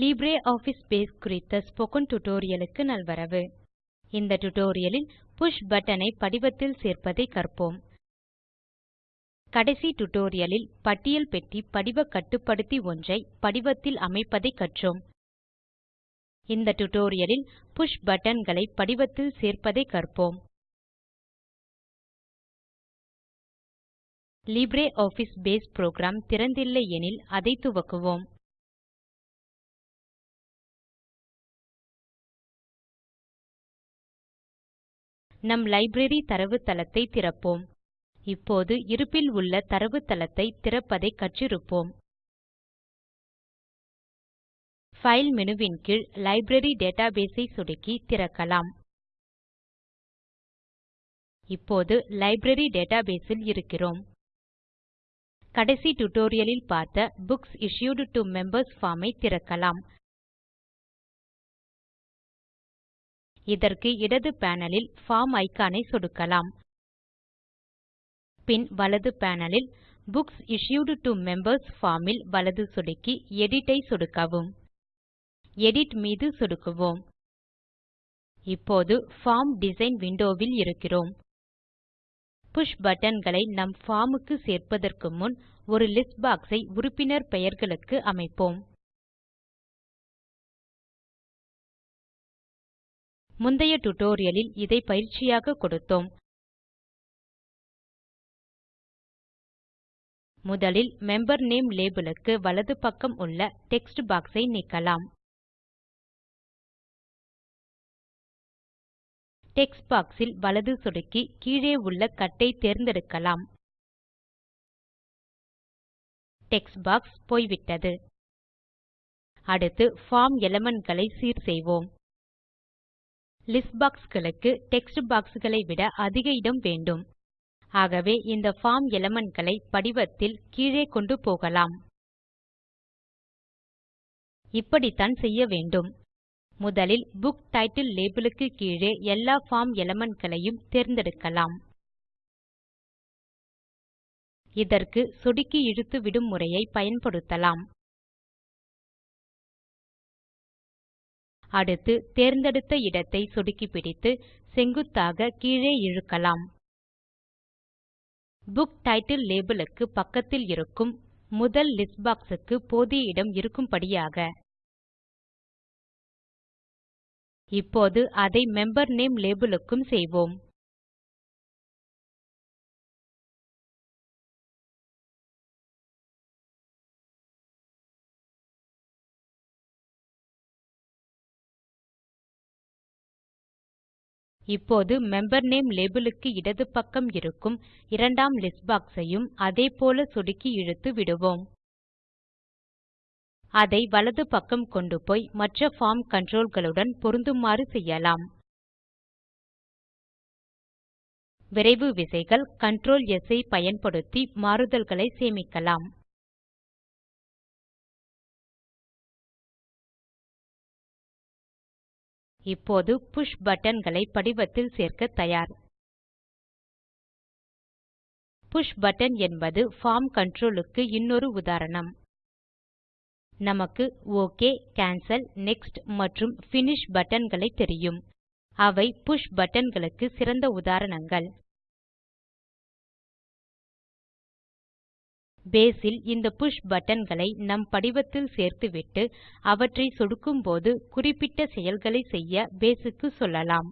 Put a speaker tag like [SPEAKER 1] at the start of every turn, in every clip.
[SPEAKER 1] LibreOffice Base குறித்த spoken டியூட்டோரியலுக்கு நல்வரவு இந்த டியூட்டோரியலில் புஷ் பட்டனை படிவத்தில் சேர்ப்பதை கற்போம் கடைசி டியூட்டோரியலில் பட்டியல் பெட்டி படிவ கட்டுப்படுத்தி ஒன்றை படிவத்தில் அமைப்பதை
[SPEAKER 2] கற்றோம் இந்த டியூட்டோரியலில் புஷ் பட்டன்களை படிவத்தில் சேர்ப்பதை கற்போம் லிப்ரியாஃபிஸ் பேஸ் புரோகிராம் திறந்தில்லை எனில் அதை துவக்குவோம் நம் லைப்ரரி தரவுத்தளத்தை திறப்போம் இப்போது இருப்பில்
[SPEAKER 1] உள்ள தரவுத்தளத்தை திறப்பதை கற்றிருப்போம் ஃபைல் மெனுவின் கீழ் லைப்ரரி டேட்டாபேஸ் ஐ சொடுக்கி திறக்கலாம் இப்போது லைப்ரரி டேட்டாபேஸ் இல் இருக்கிறோம் கடைசி டியூட்டோரியல் இல் பார்த்த books issued to members form ஐ திறக்கலாம் இதற்கு இடது பேனலில் ஃபார்ம் ஐகானை சொடுக்கலாம் பின் வலது பேனலில் புக்ஸ் இஷ்யூட் டு மெம்பர்ஸ் இல் வலது சொடுக்கி எடிட் ஐ சொடுக்கவும் எடிட் மீது சொடுக்குவோம் இப்போது பார்ம் டிசைன் விண்டோ வில் இருக்கிறோம் புஷ் பட்டன் களை நம் பார்ம் க்கு சேர்ப்பதற்கு முன் ஒரு லிஸ்ட் box ஐ உறுப்பினர் பெயர்களுக்கு அமைப்போம்
[SPEAKER 2] முந்தைய டுடோரியலில் இதை பயிற்சியாக கொடுத்தோம்
[SPEAKER 1] முதலில் மெம்பர் நேம் லேபல் க்கு வலது பக்கம் உள்ள டெக்ஸ்ட் பாக்ஸ் ஐ நீக்கலாம் டெக்ஸ்ட் பாக்ஸில் வலது சொடுக்கி கீழே உள்ள கட் ஐ தேர்ந்தெடுக்கலாம் டெக்ஸ்ட் பாக்ஸ் போய்விட்டது அடுத்து பார்ம் எலிமெண்ட் களை சீர் செய்வோம் லிஸ்ட் பாக்ஸ்களுக்கு டெக்ஸ்ட் பாக்ஸ்களை விட அதிக இடம் வேண்டும் ஆகவே இந்த பார்ம் களை படிவத்தில் கீழே கொண்டு போகலாம் இப்படித்தான் செய்ய வேண்டும் முதலில் புக் டைட்டில் லேபிளுக்கு கீழே எல்லா பார்ம் களையும் தேர்ந்தெடுக்கலாம் இதற்கு சொடுக்கி இழுத்து விடும் முறையை பயன்படுத்தலாம் அடுத்து தேர்ந்தெடுத்த இடத்தை சொடுக்கி பிடித்து செங்குத்தாக கீழே இழுக்கலாம் புக் டைட்டில் லேபல் க்கு பக்கத்தில் இருக்கும் முதல் லிஸ்ட் பாக்ஸ் க்கு போதிய இடம் இருக்கும்படியாக
[SPEAKER 2] இப்போது அதை மெம்பர் நேம் லேபல் க்கும் செய்வோம் இப்போது மெம்பர் நேம் லேபல் க்கு இடது பக்கம் இருக்கும் இரண்டாம் லிஸ்ட் பாக்ஸ் ஐயும்
[SPEAKER 1] அதே போல சொடுக்கி இழுத்து விடுவோம் அதை வலது பக்கம் கொண்டு போய் மற்ற பார்ம் கன்ட்ரோல் களுடன் பொருந்துமாறு செய்யலாம் விரைவு விசைகள் Ctrl S ஐ பயன்படுத்தி
[SPEAKER 2] மாறுதல்களை சேமிக்கலாம் இப்போது புஷ் பட்டன்களை படிவத்தில் சேர்க்க தயார் புஷ் பட்டன்
[SPEAKER 1] என்பது பார்ம் கன்ட்ரோல் க்கு இன்னொரு உதாரணம் நமக்கு ஒக் கேன்சல் நெக்ஸ்ட் மற்றும் பினிஷ் பட்டன் களை தெரியும் அவை புஷ் பட்டன் களுக்கு சிறந்த உதாரணங்கள் பேஸ் இல் இந்த புஷ் பட்டன் களை நம் படிவத்தில் சேர்த்துவிட்டு அவற்றை சொடுக்கும்போது குறிப்பிட்ட செயல்களை செய்ய பேஸ் க்கு சொல்லலாம்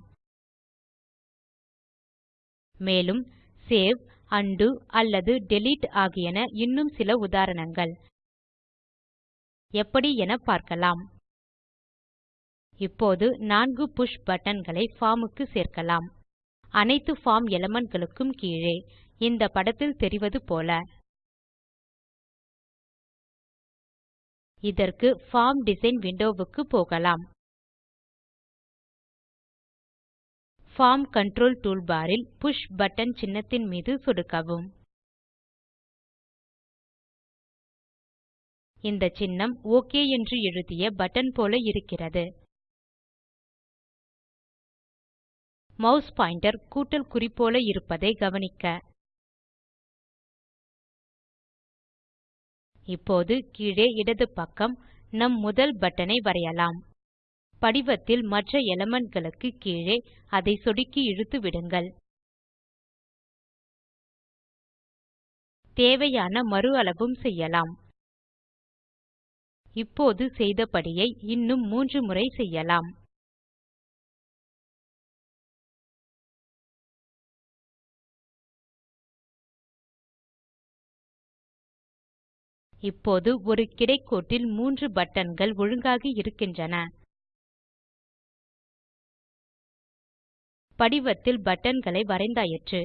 [SPEAKER 1] மேலும் சேவ் உண்டோ அல்லது டிலீட் ஆகியன இன்னும் சில உதாரணங்கள் எப்படி என பார்க்கலாம் இப்போது நான்கு புஷ் பட்டன் களை பார்ம் க்கு சேர்க்கலாம் அனைத்து பார்ம் எலிமெண்ட் களுக்கும் கீழே இந்த படத்தில் தெரிவது போல
[SPEAKER 2] இதற்கு பார்ம் டிசைன் விண்டோவுக்கு போகலாம்
[SPEAKER 1] பார்ம் கன்ட்ரோல் டூல்பார் இல் புஷ் பட்டன் சின்னத்தின் மீது சொடுக்கவும்
[SPEAKER 2] இந்த சின்னம் ஒக் என்று எழுதிய பட்டன் போல இருக்கிறது
[SPEAKER 1] மாஸ் பாயிண்டர் கூட்டல் குறி போல இருப்பதை கவனிக்க இப்போது கீழே இடது பக்கம் நம் முதல் பட்டனை வரையலாம் படிவத்தில் மற்ற elementகளுக்கு கீழே அதை
[SPEAKER 2] சொடுக்கி இழுத்து விடுங்கள் தேவையான மறு அளவும் செய்யலாம் இப்போது செய்தபடியை இன்னும் மூன்று முறை செய்யலாம் இப்போது ஒரு கிடைக்கோட்டில் மூன்று பட்டன்கள் ஒழுங்காகி இருக்கின்றன
[SPEAKER 1] படிவத்தில் பட்டன்களை வரைந்தாயிற்று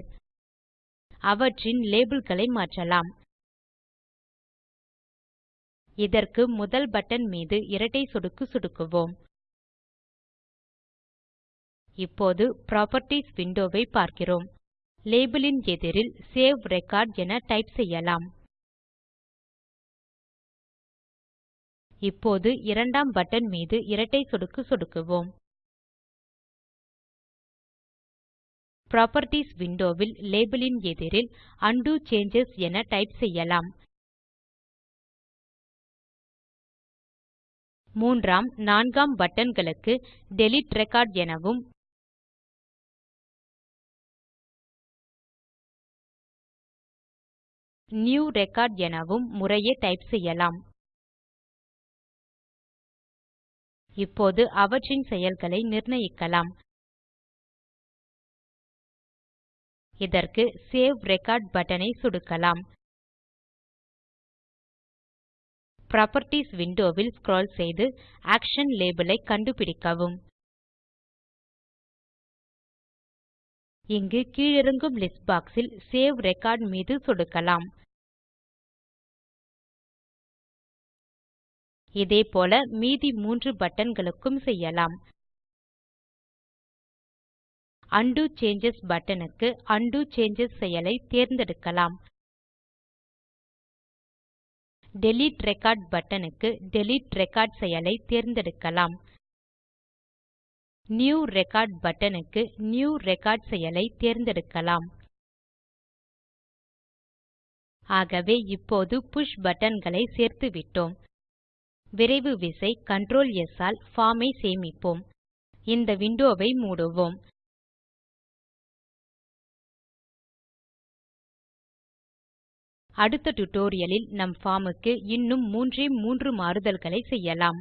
[SPEAKER 1] அவற்றின் லேபிள்களை
[SPEAKER 2] மாற்றலாம் இதற்கு முதல் பட்டன் மீது இரட்டை சொடுக்கு சொடுக்குவோம் இப்போது
[SPEAKER 1] புராப்பர்ட்டீஸ் விண்டோ பார்க்கிறோம் லேபல் எதிரில் சேவ் ரெக்கார்ட் என டைப்
[SPEAKER 2] செய்யலாம் இப்போது இரண்டாம் பட்டன் மீது இரட்டை சொடுக்கு சொடுக்குவோம்
[SPEAKER 1] புராப்பர்ட்டீஸ் விண்டோ லேபிளின் லேபல் எதிரில் உண்டோ சேஞ்சஸ் என டைப் செய்யலாம்
[SPEAKER 2] மூன்றாம் நான்காம் பட்டன்களுக்கு டெலிட் டிலீட் ரெக்கார்ட் எனவும் நியூ ரெக்கார்ட் எனவும் முறையே டைப் செய்யலாம்
[SPEAKER 1] இப்போது அவற்றின் செயல்களை நிர்ணயிக்கலாம் இதற்கு சேவ் ரெக்கார்ட் பட்டனை சொடுக்கலாம்
[SPEAKER 2] புராப்பர்ட்டீஸ் விண்டோ வில் ஸ்க்ரால் செய்து ஆக்ஷன் லேபல் ஐ கண்டுபிடிக்கவும்
[SPEAKER 1] இங்கு கீழிறங்கும் லிஸ்ட் box ல் சேவ் ரெக்கார்ட் மீது சொடுக்கலாம்
[SPEAKER 2] இதே போல மீதி மூன்று பட்டன்களுக்கும் செய்யலாம்
[SPEAKER 1] Undo Changes பட்டனுக்கு Undo சேஞ்சஸ் செயலை தேர்ந்தெடுக்கலாம் Delete Record பட்டனுக்கு Delete ரெக்கார்ட் செயலை தேர்ந்தெடுக்கலாம் New Record பட்டனுக்கு நியூ ரெக்கார்ட் செயலை தேர்ந்தெடுக்கலாம் ஆகவே இப்போது புஷ் பட்டன்களை சேர்த்து விட்டோம் விரைவு விசை
[SPEAKER 2] Ctrl S ஆல் form ஐ சேமிப்போம் இந்த விண்டோவை மூடுவோம் அடுத்த டியூட்டோரியலில் நம் பார்ம் க்கு இன்னும் மூன்றே மூன்று மாறுதல்களை செய்யலாம்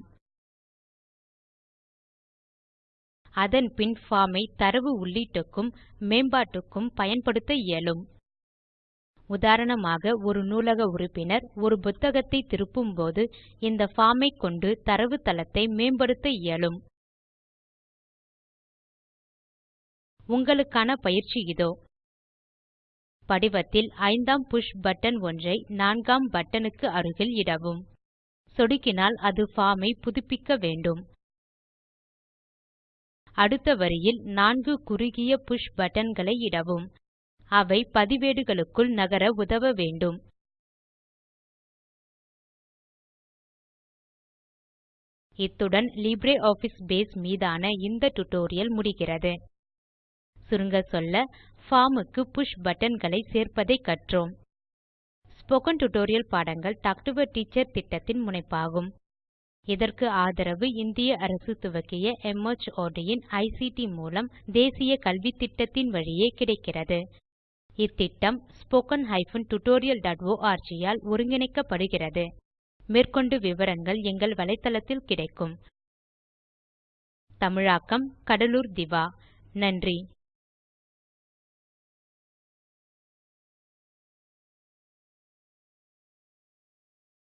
[SPEAKER 1] அதன் பின் பார்ம் ஐ தரவு உள்ளீட்டுக்கும் மேம்பாட்டுக்கும் பயன்படுத்த இயலும் உதாரணமாக ஒரு நூலக உறுப்பினர் ஒரு புத்தகத்தை திருப்பும்போது இந்த ஃபார்மை ஐ கொண்டு தரவுத்தளத்தை மேம்படுத்த இயலும் உங்களுக்கான பயிற்சி இதோ படிவத்தில் ஐந்தாம் புஷ் பட்டன் ஒன்றை நான்காம் பட்டனுக்கு அருகில் இடவும் சொடுக்கினால் அது பார்ம் ஐ புதுப்பிக்க வேண்டும் அடுத்த வரியில் நான்கு குறுகிய
[SPEAKER 2] புஷ் பட்டன்களை இடவும் அவை பதிவேடுகளுக்குள் நகர உதவ வேண்டும் இத்துடன் LibreOffice Base மீதான இந்த டுடோரியல் முடிகிறது
[SPEAKER 1] சுருங்க சொல்ல பார்ம் க்கு புஷ் பட்டன்களை சேர்ப்பதை கற்றோம் ஸ்போக்கன் டியூட்டோரியல் பாடங்கள் டாக் டு எ டீச்சர் திட்டத்தின் முனைப்பாகும் இதற்கு ஆதரவு இந்திய அரசு துவக்கிய மார்ட் இன் ஐசிடி மூலம் தேசிய கல்வித்திட்டத்தின் வழியே கிடைக்கிறது இத்திட்டம் ஸ்போக்கன் ஹைபன் டியூட்டோரியல் ஆல் ஒருங்கிணைக்கப்படுகிறது மேற்கொண்டு விவரங்கள் எங்கள் வலைத்தளத்தில்
[SPEAKER 2] கிடைக்கும் தமிழாக்கம் கடலூர் திவா நன்றி